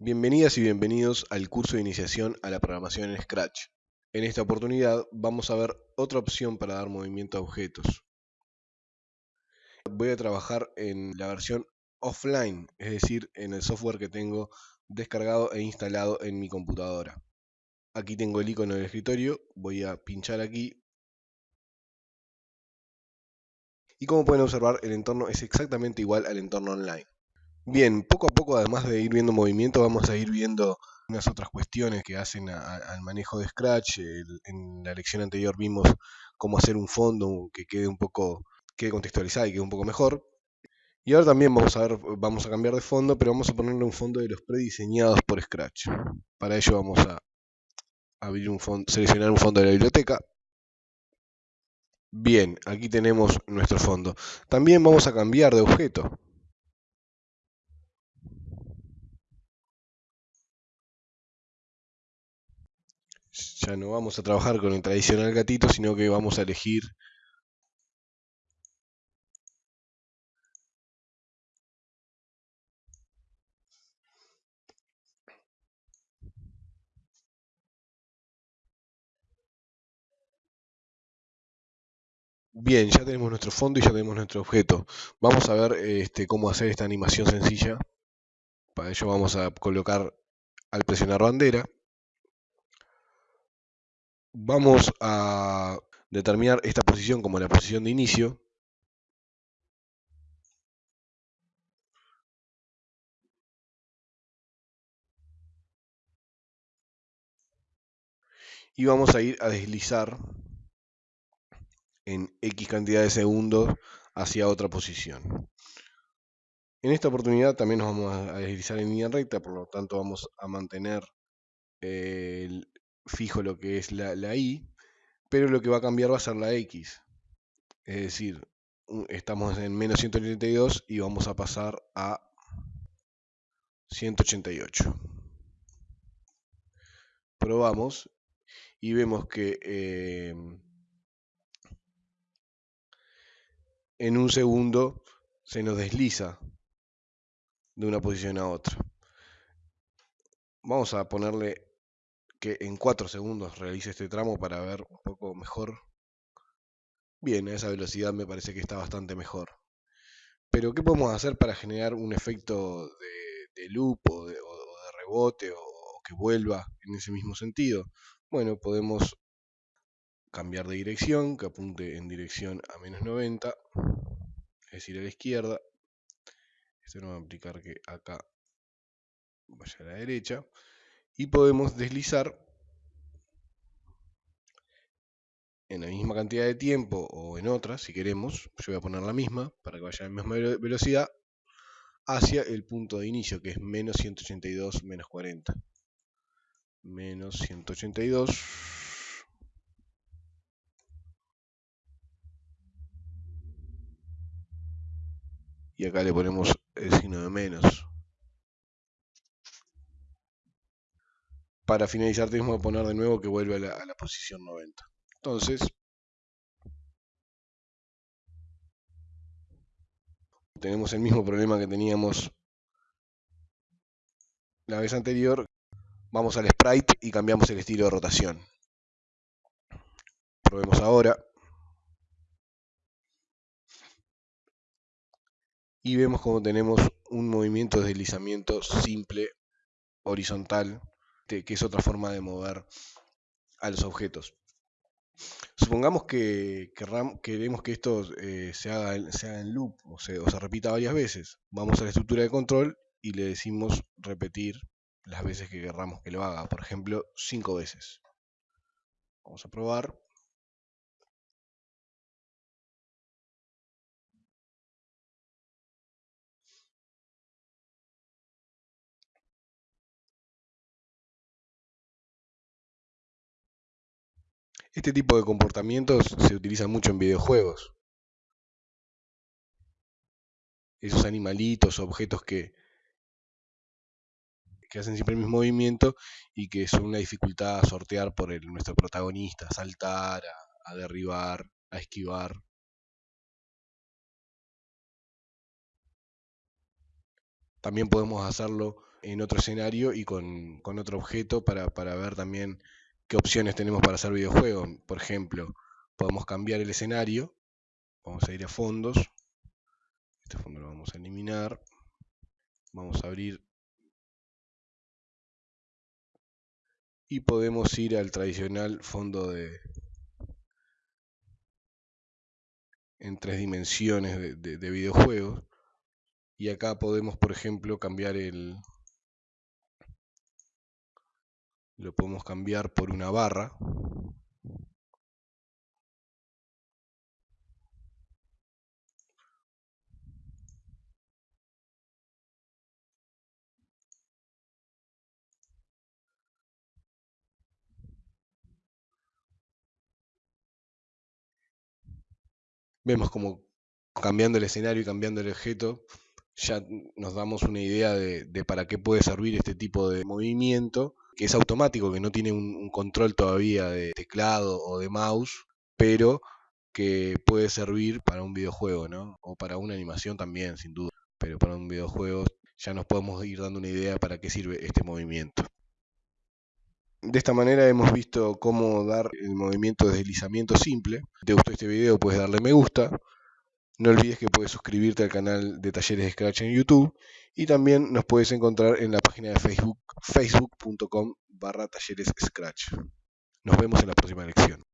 Bienvenidas y bienvenidos al curso de iniciación a la programación en Scratch. En esta oportunidad vamos a ver otra opción para dar movimiento a objetos. Voy a trabajar en la versión offline, es decir, en el software que tengo descargado e instalado en mi computadora. Aquí tengo el icono del escritorio, voy a pinchar aquí. Y como pueden observar, el entorno es exactamente igual al entorno online. Bien, poco a poco, además de ir viendo movimiento, vamos a ir viendo unas otras cuestiones que hacen al manejo de Scratch. en la lección anterior vimos cómo hacer un fondo que quede un poco quede contextualizado y quede un poco mejor. Y ahora también vamos a ver, vamos a cambiar de fondo, pero vamos a ponerle un fondo de los prediseñados por Scratch. Para ello vamos a abrir un fondo, seleccionar un fondo de la biblioteca. Bien, aquí tenemos nuestro fondo. También vamos a cambiar de objeto. Ya no vamos a trabajar con el tradicional gatito, sino que vamos a elegir Bien, ya tenemos nuestro fondo y ya tenemos nuestro objeto. Vamos a ver este, cómo hacer esta animación sencilla. Para ello vamos a colocar al presionar bandera vamos a determinar esta posición como la posición de inicio. Y vamos a ir a deslizar en X cantidad de segundos hacia otra posición. En esta oportunidad también nos vamos a deslizar en línea recta, por lo tanto vamos a mantener el, fijo lo que es la, la y, pero lo que va a cambiar va a ser la x. Es decir, estamos en menos 182 y vamos a pasar a 188. Probamos y vemos que eh, en un segundo se nos desliza de una posición a otra. Vamos a ponerle que en 4 segundos realice este tramo para ver un poco mejor. Bien, a esa velocidad me parece que está bastante mejor. Pero ¿qué podemos hacer para generar un efecto de, loop o de, rebote o, que vuelva en ese mismo sentido? Bueno, podemos cambiar de dirección, que apunte en dirección a menos 90, es decir, a la izquierda. Esto no va a implicar que acá vaya a la derecha y podemos deslizar en la misma cantidad de tiempo o en otra, si queremos, yo voy a poner la misma para que vaya a la misma velocidad, hacia el punto de inicio, que es menos 182 menos 40. Menos 182. Y acá le ponemos el signo de menos. Para finalizar tenemos que poner de nuevo que vuelve a la, posición 90. Entonces, tenemos el mismo problema que teníamos la vez anterior. Vamos al sprite y cambiamos el estilo de rotación. Probemos ahora. Y vemos como tenemos un movimiento de deslizamiento simple, horizontal, este, que es otra forma de mover a los objetos. Supongamos que queremos que esto eh, se, haga, en loop o se, o se repita varias veces. Vamos a la estructura de control y le decimos repetir las veces que querramos que lo haga. Por ejemplo, cinco veces. Vamos a probar. Este tipo de comportamientos se utiliza mucho en videojuegos. Esos animalitos, objetos que, que hacen siempre el mismo movimiento y que son una dificultad a sortear por nuestro protagonista, a saltar, a derribar, a esquivar. También podemos hacerlo en otro escenario y con, otro objeto para, para ver también qué opciones tenemos para hacer videojuegos. Por ejemplo, podemos cambiar el escenario. Vamos a ir a fondos. Este fondo lo vamos a eliminar. Vamos a abrir. Y podemos ir al tradicional fondo de en tres dimensiones de, de videojuegos. Y acá podemos, por ejemplo, cambiar el, lo podemos cambiar por una barra. Vemos como cambiando el escenario y cambiando el objeto, ya nos damos una idea de, para qué puede servir este tipo de movimiento, que es automático, que no tiene un, control todavía de teclado o de mouse, pero que puede servir para un videojuego, ¿no? O para una animación también, sin duda. Pero para un videojuego ya nos podemos ir dando una idea para qué sirve este movimiento. De esta manera hemos visto cómo dar el movimiento de deslizamiento simple. Si te gustó este video puedes darle me gusta. No olvides que puedes suscribirte al canal de Talleres de Scratch en YouTube y también nos puedes encontrar en la página de Facebook facebook.com barra talleres Scratch. Nos vemos en la próxima lección.